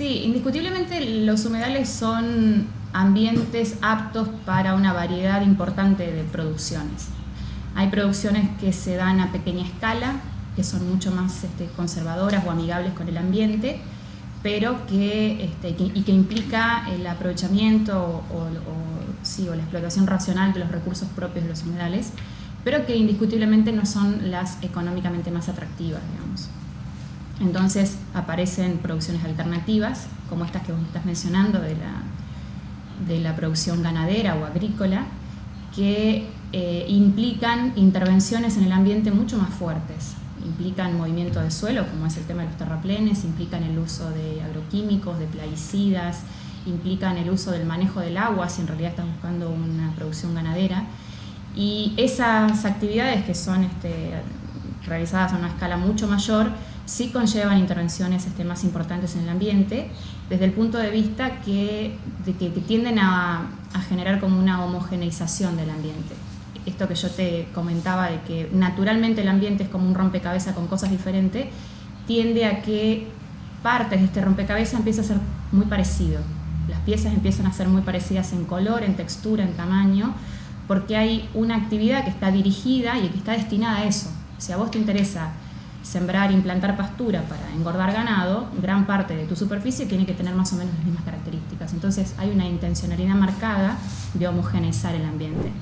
Sí, indiscutiblemente los humedales son ambientes aptos para una variedad importante de producciones. Hay producciones que se dan a pequeña escala, que son mucho más este, conservadoras o amigables con el ambiente, pero que, este, y que implica el aprovechamiento o, sí, o la explotación racional de los recursos propios de los humedales, pero que indiscutiblemente no son las económicamente más atractivas, digamos. Entonces aparecen producciones alternativas, como estas que vos estás mencionando de la, de la producción ganadera o agrícola, que eh, implican intervenciones en el ambiente mucho más fuertes. Implican movimiento de suelo, como es el tema de los terraplenes, implican el uso de agroquímicos, de plaguicidas, implican el uso del manejo del agua, si en realidad estás buscando una producción ganadera. Y esas actividades que son este, realizadas a una escala mucho mayor, sí conllevan intervenciones este, más importantes en el ambiente, desde el punto de vista que, tienden a, generar como una homogeneización del ambiente. Esto que yo te comentaba de que naturalmente el ambiente es como un rompecabezas con cosas diferentes, tiende a que partes de este rompecabezas empieza a ser muy parecido. Las piezas empiezan a ser muy parecidas en color, en textura, en tamaño, porque hay una actividad que está dirigida y que está destinada a eso. Si a vos te interesa sembrar, implantar pastura para engordar ganado, gran parte de tu superficie tiene que tener más o menos las mismas características. Entonces hay una intencionalidad marcada de homogeneizar el ambiente.